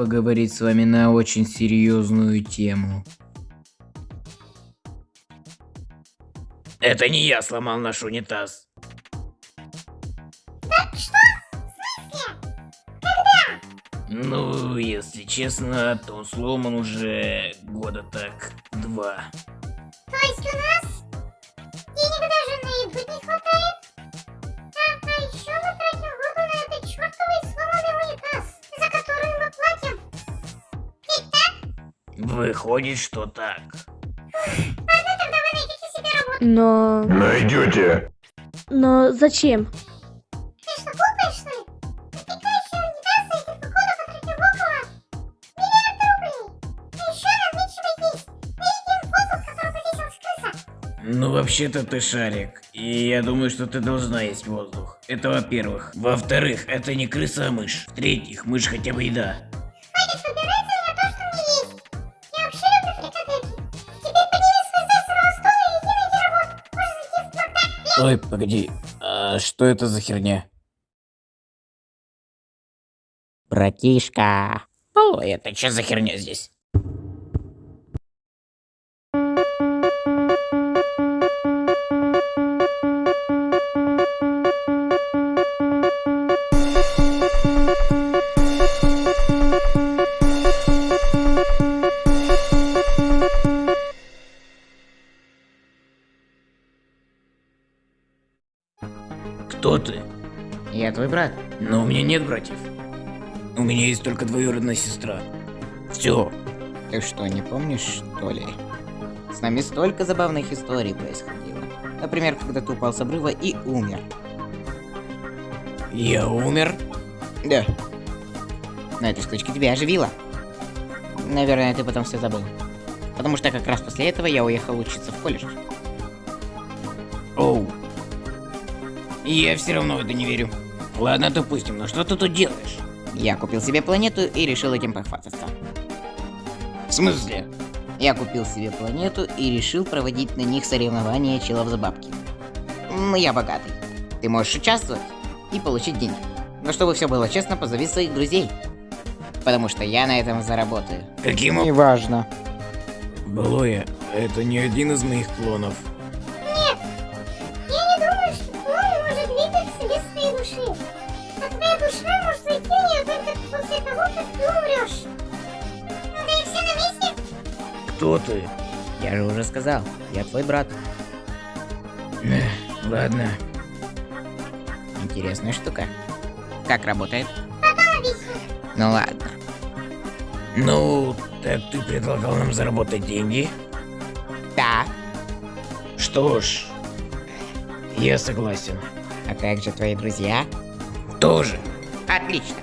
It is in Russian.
поговорить с вами на очень серьезную тему. Это не я сломал наш унитаз. Ну, если честно, то он сломан уже года так два. То есть у нас Выходит, что так. Ладно, тогда вы найдете себе работу. Но... Найдете. Но зачем? Ты что, глупый, что ли? Унитаз за этих похода потратил около миллиарда рублей. А еще нам нечего есть. Мы едим воздух, который повесилась крыса. Ну, вообще-то ты шарик. И я думаю, что ты должна есть воздух. Это во-первых. Во-вторых, это не крыса, а мышь. В-третьих, мышь хотя бы еда. Ой, погоди. А что это за херня? Братишка. Ой, это что за херня здесь? Кто ты? Я твой брат. Но у меня нет братьев. У меня есть только двоюродная сестра. Все. Ты что, не помнишь, что ли? С нами столько забавных историй происходило. Например, когда ты упал с обрыва и умер. Я умер? Да. Но эта штучка тебя оживила. Наверное, ты потом все забыл. Потому что как раз после этого я уехал учиться в колледж. Оу. Я все равно в это не верю. Ладно, допустим, но что ты тут делаешь? Я купил себе планету и решил этим похвастаться. В смысле? Я купил себе планету и решил проводить на них соревнования челов за бабки. Ну, я богатый. Ты можешь участвовать и получить деньги. Но чтобы все было честно, позови своих друзей. Потому что я на этом заработаю. Каким Неважно. Блоя, это не один из моих клонов. Кто ты? Я же уже сказал, я твой брат. Эх, Ладно. Интересная штука. Как работает? Ну ладно. Ну, так ты предлагал нам заработать деньги? Да. Что ж, я согласен. А как же твои друзья? Тоже. Отлично.